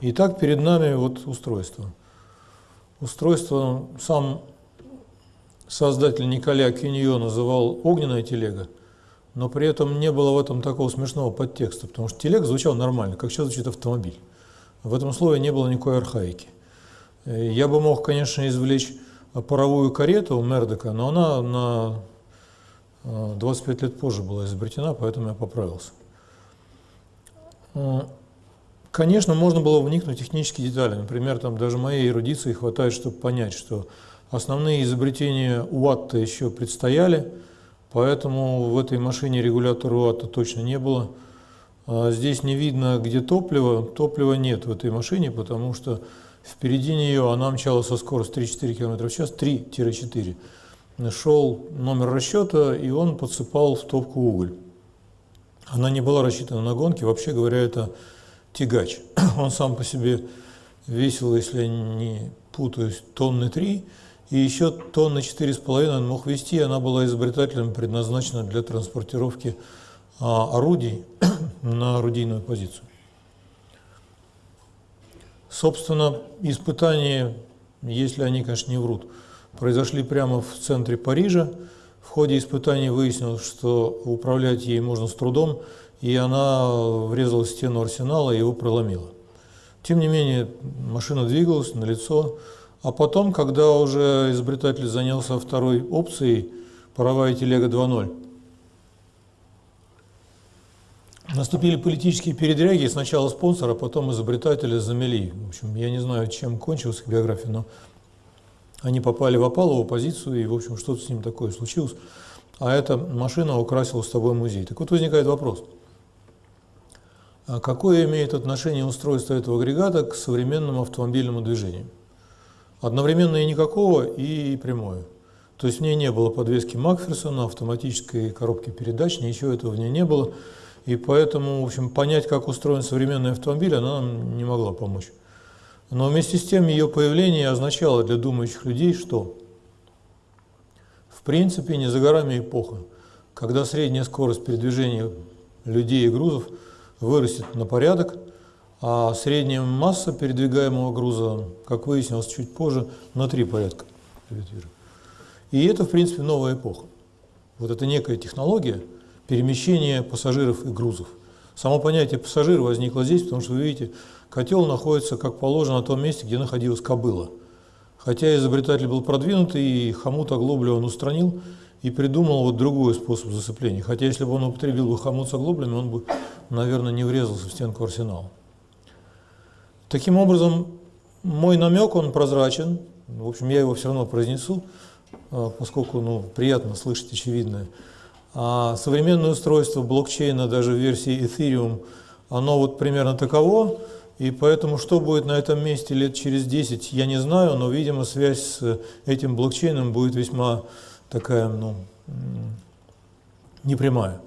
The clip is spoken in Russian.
Итак, перед нами вот устройство. Устройство сам создатель Николя Киньо называл «огненная телега», но при этом не было в этом такого смешного подтекста, потому что телега звучала нормально, как сейчас звучит автомобиль. В этом слове не было никакой архаики. Я бы мог, конечно, извлечь паровую карету у Мердока, но она на 25 э, лет позже была изобретена, поэтому я поправился. Конечно, можно было вникнуть в технические детали. Например, там даже моей эрудиции хватает, чтобы понять, что основные изобретения УАТ еще предстояли, поэтому в этой машине регулятора УАТа точно не было. А здесь не видно, где топливо. Топлива нет в этой машине, потому что впереди нее она мчала со скоростью 3-4 км в час, 3-4. Шел номер расчета, и он подсыпал в топку уголь. Она не была рассчитана на гонки, вообще говоря, это тягач. Он сам по себе весил, если не путаюсь, тонны 3, и еще тонны 4,5 он мог вести, она была изобретателем предназначена для транспортировки а, орудий на орудийную позицию. Собственно, испытания, если они, конечно, не врут, произошли прямо в центре Парижа. В ходе испытаний выяснилось, что управлять ей можно с трудом, и она врезалась в стену арсенала и его проломила. Тем не менее, машина двигалась на лицо, а потом, когда уже изобретатель занялся второй опцией, паровая телега 2.0, Наступили политические передряги, сначала спонсора, потом изобретателя замели. В общем, я не знаю, чем кончилась биография, но они попали в опалову позицию, и, в общем, что-то с ним такое случилось. А эта машина украсила с тобой музей. Так вот возникает вопрос. А какое имеет отношение устройство этого агрегата к современному автомобильному движению? Одновременно и никакого, и прямое. То есть в ней не было подвески Макферсона, автоматической коробки передач, ничего этого в ней не было. И поэтому, в общем, понять, как устроен современный автомобиль, она нам не могла помочь. Но вместе с тем ее появление означало для думающих людей, что в принципе не за горами эпоха, когда средняя скорость передвижения людей и грузов вырастет на порядок, а средняя масса передвигаемого груза, как выяснилось чуть позже, на три порядка. И это, в принципе, новая эпоха. Вот это некая технология – перемещения пассажиров и грузов. Само понятие пассажир возникло здесь, потому что, вы видите, котел находится, как положено, на том месте, где находилась кобыла. Хотя изобретатель был продвинутый, и хомут оглобли он устранил и придумал вот другой способ зацепления. Хотя если бы он употребил бы хомут с оглоблями, он бы, наверное, не врезался в стенку арсенала. Таким образом, мой намек, он прозрачен. В общем, я его все равно произнесу, а, поскольку ну, приятно слышать очевидное. А современное устройство блокчейна, даже в версии Ethereum, оно вот примерно таково, и поэтому что будет на этом месте лет через 10, я не знаю, но, видимо, связь с этим блокчейном будет весьма такая, ну, непрямая.